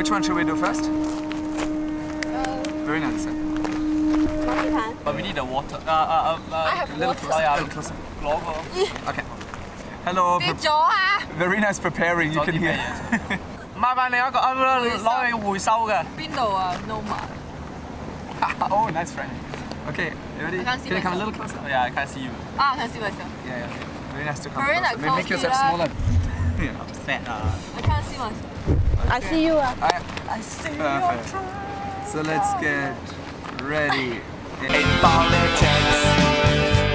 Which one should we do first? Uh, Very nice. marzipan. But we need the water. Uh, uh, uh, uh, I have A little water. closer. Oh, A yeah. little closer. Logo. Okay. Hello. 跌 pre- 咗啊！ Very nice preparing. You 咗 can 啲咩 hear. 嘢？麻烦另一个啊，攞去回收嘅。边度啊？No 嘛。 oh, nice friend. Okay, you ready? I can't see Can you come a myself. little closer? Yeah, I can see you. 啊，睇小卫生。 Yeah, yeah. Very nice to come Very closer. nice, Make- Make close yourself to smaller. Yeah. Fat 啊。 I can't see myself. I see you 啊。I, I see Perfect. So let's get ready. In politics,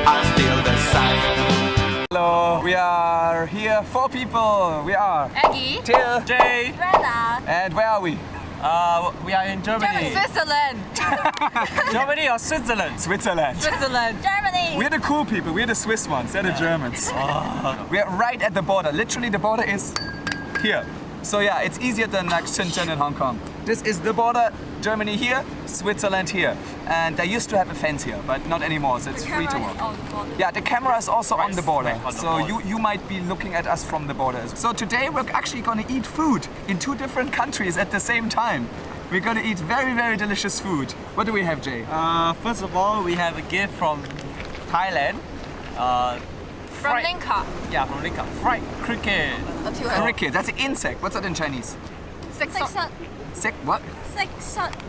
I'm still the same. Hello. We are here, four people. We are Aggie。Till, Jay. Brenda。and where are we? Uh, we are in Germany. Switzerland。Germany or Switzerland? Switzerland. Switzerland. Germany. We're the cool people. We're the Swiss ones. They're the Germans. We're right at the border. Literally, the border is here. So yeah, it's easier than like Shenzhen and Hong Kong. This is the border. Germany here, Switzerland here. And they used to have a fence here, but not anymore. So it's free to walk. Yeah, the camera is also on the border. smack on the so border. you, you might be looking at us from the border. So today we're actually gonna eat food in two different countries at the same time. We're gonna eat very, very delicious food. What do we have, Jay? Uh, first of all, we have a gift from Thailand. Uh, from Linka. Yeah, from Linka. Fried cricket. Oh, cricket. That's an insect. What's that in Chinese? Sek what? Sek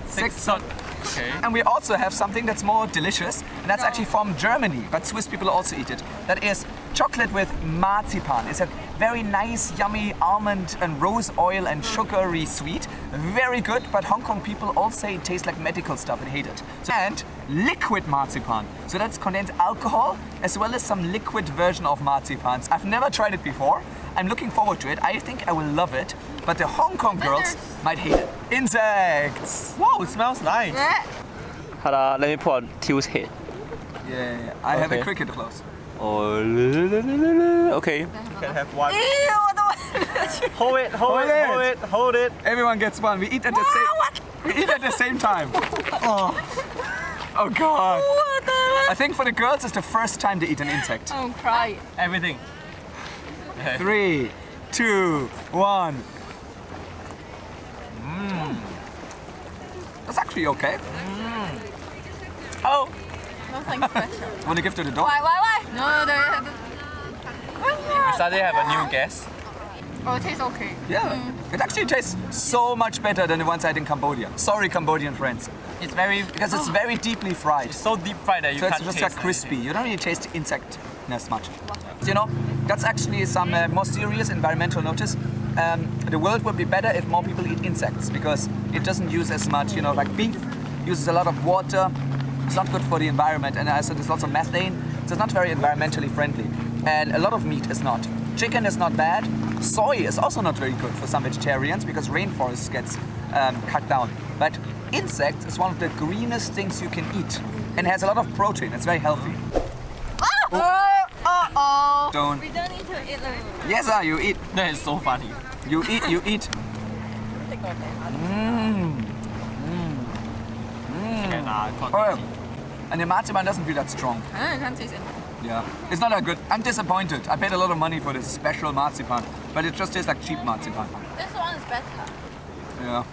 Sexot. Okay. And we also have something that's more delicious, and that's no. actually from Germany, but Swiss people also eat it. That is chocolate with marzipan. It's a very nice, yummy almond and rose oil and sugary sweet. Very good, but Hong Kong people all say it tastes like medical stuff and hate it. And liquid marzipan. So that's condensed alcohol as well as some liquid version of marzipans. I've never tried it before. I'm looking forward to it. I think I will love it, but the Hong Kong girls might hate it. Insects! Wow, it smells nice. Hold on, let me put on Till's head. Yeah. I okay. have a cricket close. Oh, okay. You can have one. Ew, hold it, hold, hold it, it, hold it, hold it. Everyone gets one. We eat at the same. We eat at the same time. Oh, oh God. I think for the girls, it's the first time they eat an insect. Oh, cry! Everything. Three, two, one. Mmm. That's actually okay. Mm. Oh. Nothing special. Want to give to the dog? Why? Why? Why? No, they. we suddenly have a new guest. Oh, it tastes okay. Yeah. It actually tastes so much better than the ones I had in Cambodia. Sorry, Cambodian friends, It's very, because it's very deeply fried. It's so deep fried that you So it's can't just taste like crispy. anything. You don't really taste the insectness much. You know, that's actually some uh, more serious environmental notice. Um, the world would be better if more people eat insects because it doesn't use as much. You know, like beef uses a lot of water. It's not good for the environment, and also there's lots of methane. So it's not very environmentally friendly. And a lot of meat is not. Chicken is not bad. Soy is also not very good for some vegetarians because rainforest gets um, cut down. But insects is one of the greenest things you can eat, and has a lot of protein. It's very healthy. Oh, oh, oh. Don't. We don't need to eat it. Yes, ah, you eat. That is so funny. You eat. You eat. Mmm. Okay, nah, I Oh, and the marzipan doesn't feel that strong. I can't taste it. Yeah, it's not that good. I'm disappointed. I paid a lot of money for this special marzipan, but it just tastes like cheap marzipan. This one is better. Yeah.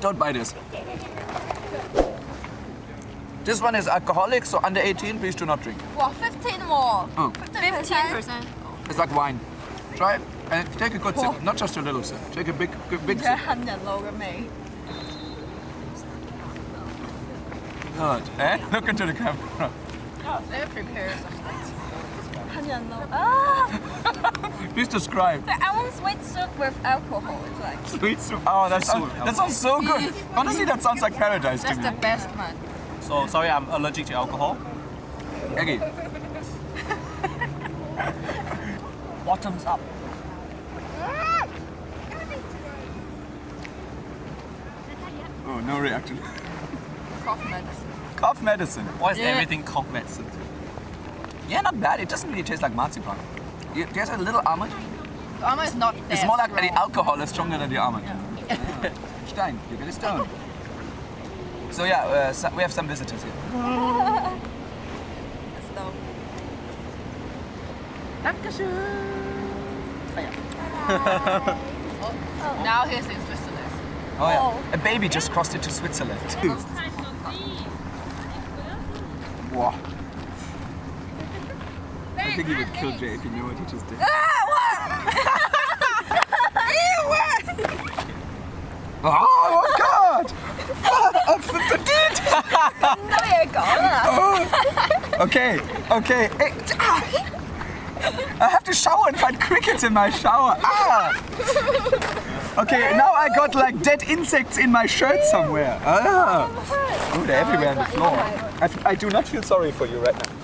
Don't buy this. This one is alcoholic, so under 18, please do not drink. Wow, 15 more. Oh. 15%. It's like wine. Try it and take a good sip, not just a little sip. Take a big, big, big 即 sip. Good. Eh? Look into the camera. Oh, they're prepared. Honey, Ah! Please describe. I want sweet soup with alcohol. It's like sweet soup. Oh, that sounds that sounds so good. Honestly, that sounds like paradise That's to me. That's the best man. So sorry, I'm allergic to alcohol. Okay. Bottoms up. Oh, no reaction. Cough medicine. Cough medicine. Why is Yeah. everything cough medicine? Yeah, not bad. It doesn't really taste like marzipan. It tastes a little almond. The almond is not It's more like the alcohol is stronger than the almond. Stein, you get a stone. So yeah, uh, so we have some visitors here. So, now he's in Switzerland. Oh yeah. A baby just crossed into Switzerland. I think he would kill Jay if he knew what he just did. Ah, what? Ew, what? Ah, oh, God! Ah, that's I did! No, you're gone. Okay, okay. Eh, ah. I have to shower and find crickets in my shower. Ah! Okay, now I got like dead insects in my shirt somewhere. Ah! Oh, they're everywhere on the floor. I, I do not feel sorry for you right now.